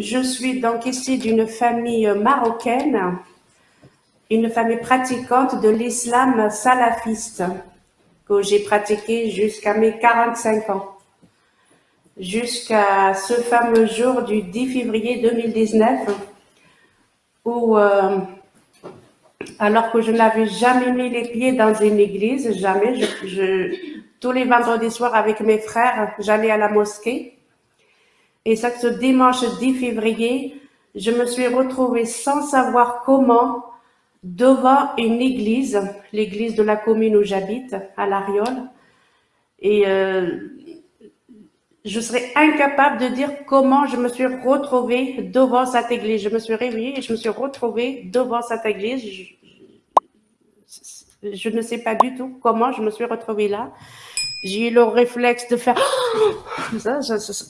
Je suis donc ici d'une famille marocaine, une famille pratiquante de l'islam salafiste que j'ai pratiqué jusqu'à mes 45 ans, jusqu'à ce fameux jour du 10 février 2019 où, euh, alors que je n'avais jamais mis les pieds dans une église, jamais, tous les vendredis soirs avec mes frères, j'allais à la mosquée. Et ça, ce dimanche 10 février, je me suis retrouvée sans savoir comment devant une église, l'église de la commune où j'habite, à l'Ariole. Et euh, je serais incapable de dire comment je me suis retrouvée devant cette église. Je me suis réveillée et je me suis retrouvée devant cette église. Je, ne sais pas du tout comment je me suis retrouvée là. J'ai eu le réflexe de faire ça,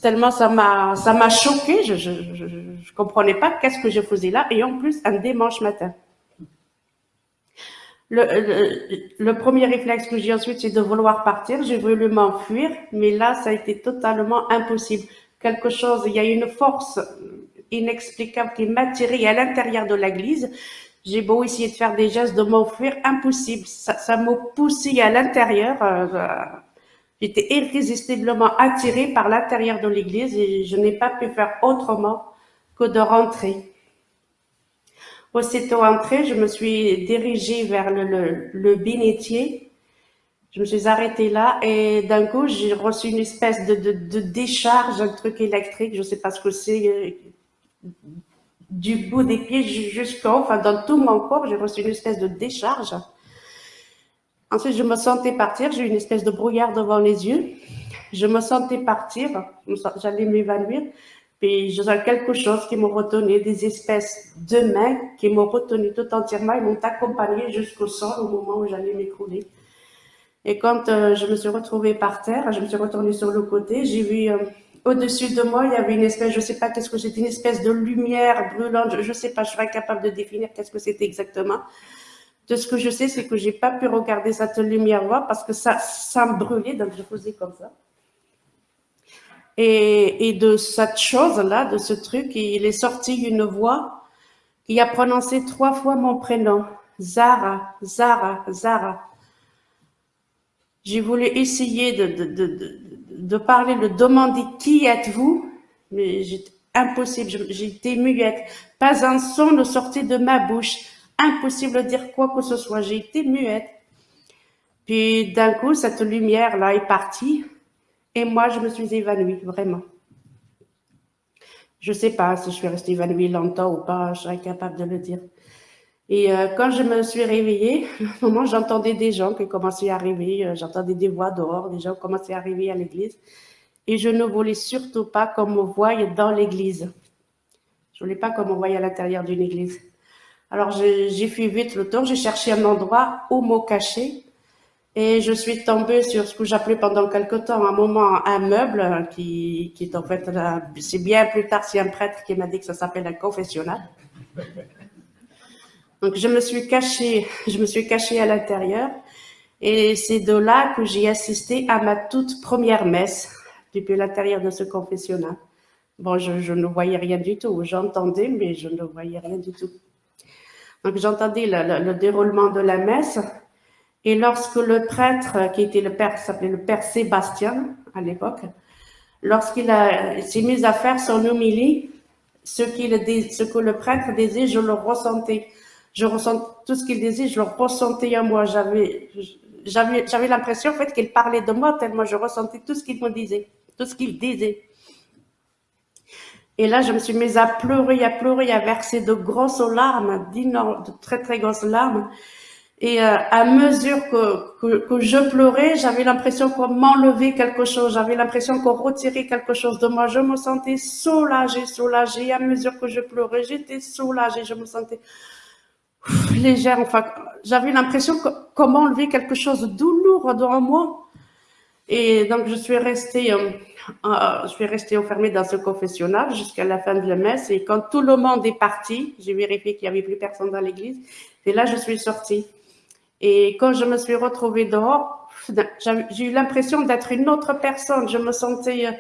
tellement ça m'a ça m'a choqué. Je, je, je, je comprenais pas qu'est-ce que je faisais là et en plus un dimanche matin. Le, le, premier réflexe que j'ai ensuite, c'est de vouloir partir. J'ai voulu m'enfuir, mais là, ça a été totalement impossible. Quelque chose, il y a une force inexplicable qui m'a tiré à l'intérieur de l'église. J'ai beau essayer de faire des gestes de m'enfuir, impossible. Ça, ça m'a poussé à l'intérieur. Euh, J'étais irrésistiblement attirée par l'intérieur de l'église et je n'ai pas pu faire autrement que de rentrer. Aussitôt entrée, je me suis dirigée vers le, le, le bénitier. Je me suis arrêtée là et d'un coup, j'ai reçu une espèce de, de, décharge, un truc électrique, je ne sais pas ce que c'est, euh, du bout des pieds jusqu'au, enfin dans tout mon corps, j'ai reçu une espèce de décharge. Ensuite, je me sentais partir, j'ai eu une espèce de brouillard devant les yeux. Je me sentais partir, j'allais m'évanouir. Puis sens quelque chose qui m'a retenu, des espèces de mains qui m'ont retenu tout entièrement et m'ont accompagné jusqu'au sol au moment où j'allais m'écrouler. Et quand euh, je me suis retrouvée par terre, je me suis retournée sur le côté, j'ai vu euh, au-dessus de moi, il y avait une espèce, je sais pas qu'est-ce que c'était, une espèce de lumière brûlante, je, ne sais pas, je serais incapable de définir qu'est-ce que c'était exactement. De ce que je sais, c'est que j'ai pas pu regarder cette lumière-là parce que ça, ça me brûlait, donc je faisais comme ça. Et, et de cette chose-là, de ce truc, il est sorti une voix qui a prononcé trois fois mon prénom. Zara, Zara, Zara. J'ai voulu essayer de, de, de, de, parler, de demander qui êtes-vous, mais j'étais impossible, j'étais muette. Pas un son ne sortait de ma bouche. Impossible de dire quoi que ce soit, j'ai été muette. Puis d'un coup, cette lumière-là est partie. Et moi, je me suis évanouie, vraiment. Je ne sais pas si je suis restée évanouie longtemps ou pas, je serais incapable de le dire. Et euh, quand je me suis réveillée, au moment j'entendais des gens qui commençaient à arriver, euh, j'entendais des voix dehors, des gens commençaient à arriver à l'église. Et je ne voulais surtout pas qu'on me voie dans l'église. Je ne voulais pas qu'on me voie à l'intérieur d'une église. Alors j'ai fait vite le tour, j'ai cherché un endroit où me cacher. Et je suis tombée sur ce que j'appelais pendant quelque temps un moment un meuble qui, qui est en fait, c'est bien plus tard, c'est un prêtre qui m'a dit que ça s'appelle un confessionnal. Donc je me suis cachée, je me suis cachée à l'intérieur et c'est de là que j'ai assisté à ma toute première messe depuis l'intérieur de ce confessionnal. Bon, je, ne voyais rien du tout, j'entendais, mais je ne voyais rien du tout. Donc j'entendais le, le déroulement de la messe et lorsque le prêtre, qui était le père, s'appelait le père Sébastien à l'époque, lorsqu'il s'est mis à faire son homélie, ce, ce que le prêtre disait, je le ressentais. Je ressens tout ce qu'il disait, je le ressentais en moi. J'avais, l'impression qu'il parlait de moi tellement je ressentais tout ce qu'il me disait, tout ce qu'il disait. Et là, je me suis mise à pleurer, à pleurer, à verser de grosses larmes, de très très grosses larmes. Et euh, à mesure que je pleurais, j'avais l'impression qu'on m'enlevait quelque chose, j'avais l'impression qu'on retirait quelque chose de moi. Je me sentais soulagée, soulagée. À mesure que je pleurais, j'étais soulagée, je me sentais légère. Enfin, j'avais l'impression qu'on m'enlevait quelque chose de douloureux dans moi. Et donc, je suis restée, euh, euh, je suis restée enfermée dans ce confessionnal jusqu'à la fin de la messe. Et quand tout le monde est parti, j'ai vérifié qu'il n'y avait plus personne dans l'église. Et là, je suis sortie. Et quand je me suis retrouvée dehors, j'ai eu l'impression d'être une autre personne. Je me sentais euh,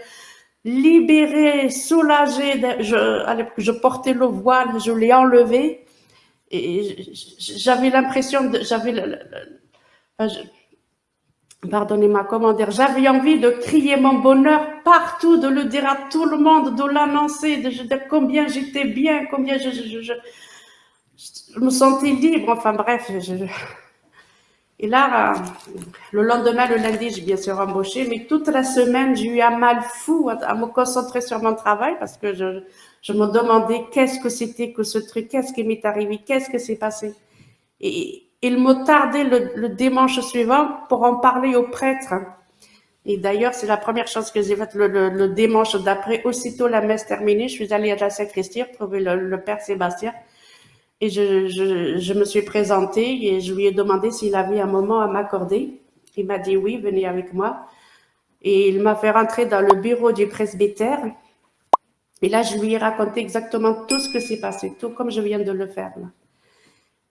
libérée, soulagée. Je, portais le voile, je l'ai enlevé. Et j'avais l'impression de... J'avais pardonnez-moi, comment dire, j'avais envie de crier mon bonheur partout, de le dire à tout le monde, de l'annoncer, de, dire combien j'étais bien, combien je, je, je, je, me sentais libre, enfin bref. et là, le lendemain, le lundi, j'ai bien sûr embauché, mais toute la semaine, j'ai eu un mal fou à, me concentrer sur mon travail parce que je, je me demandais qu'est-ce que c'était que ce truc, qu'est-ce qui m'est arrivé, qu'est-ce que s'est passé. Et, il me tardait le, dimanche suivant pour en parler au prêtre. Et d'ailleurs, c'est la première chose que j'ai faite le, dimanche d'après. Aussitôt la messe terminée, je suis allée à la sacristie trouver le, père Sébastien. Et je, me suis présentée et je lui ai demandé s'il avait un moment à m'accorder. Il m'a dit oui, venez avec moi. Et il m'a fait rentrer dans le bureau du presbytère. Et là, je lui ai raconté exactement tout ce que s'est passé, tout comme je viens de le faire. Là.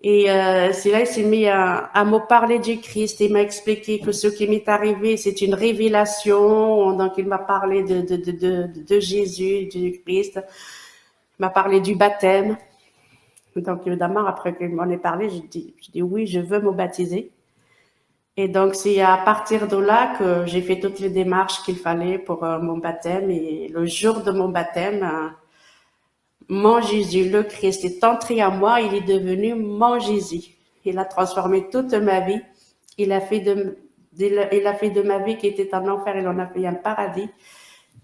Et euh, c'est là qu'il s'est mis à, à, me parler du Christ. Il m'a expliqué que ce qui m'est arrivé, c'est une révélation. Donc, il m'a parlé de, de, de, de, Jésus, du Christ. Il m'a parlé du baptême. Donc, évidemment, après qu'il m'en ait parlé, je dis, je dis oui, je veux me baptiser. Et donc, c'est à partir de là que j'ai fait toutes les démarches qu'il fallait pour euh, mon baptême. Et le jour de mon baptême, euh, mon Jésus, le Christ, est entré à moi, il est devenu mon Jésus. Il a transformé toute ma vie. Il a fait de, il a fait de ma vie qui était un enfer, il en a fait un paradis.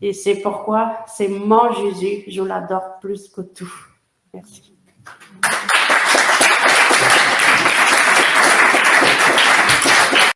Et c'est pourquoi c'est mon Jésus, je l'adore plus que tout. Merci.